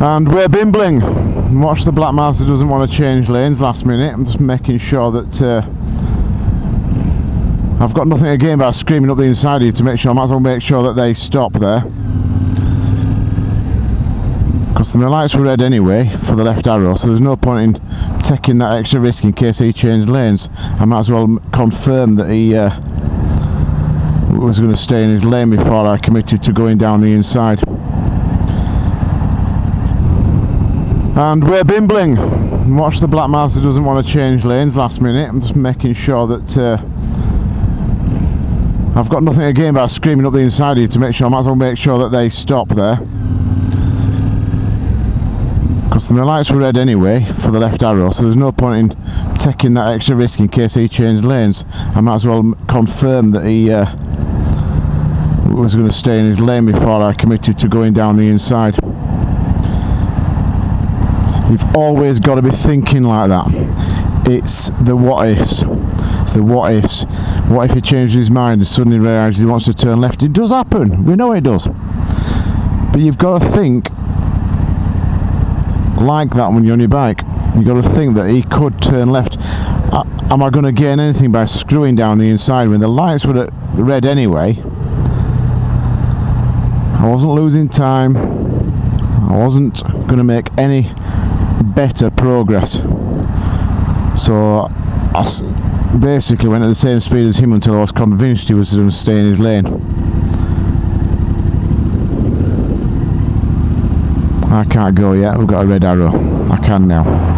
And we're bimbling. Watch the Black Mazda doesn't want to change lanes last minute. I'm just making sure that uh, I've got nothing again gain by screaming up the inside here to make sure I might as well make sure that they stop there. Because the lights were red anyway for the left arrow, so there's no point in taking that extra risk in case he changed lanes. I might as well confirm that he uh, was going to stay in his lane before I committed to going down the inside. And we're bimbling. Watch the Black Mazda doesn't want to change lanes last minute. I'm just making sure that uh, I've got nothing to gain by screaming up the inside here to make sure I might as well make sure that they stop there. Because the lights were red anyway for the left arrow, so there's no point in taking that extra risk in case he changed lanes. I might as well confirm that he uh, was going to stay in his lane before I committed to going down the inside. You've always got to be thinking like that. It's the what ifs. It's the what ifs. What if he changes his mind and suddenly realises he wants to turn left? It does happen. We know it does. But you've got to think like that when you're on your bike. You've got to think that he could turn left. Uh, am I going to gain anything by screwing down the inside when the lights were red anyway? I wasn't losing time. I wasn't going to make any better progress. So I basically went at the same speed as him until I was convinced he was going to stay in his lane. I can't go yet, we've got a red arrow. I can now.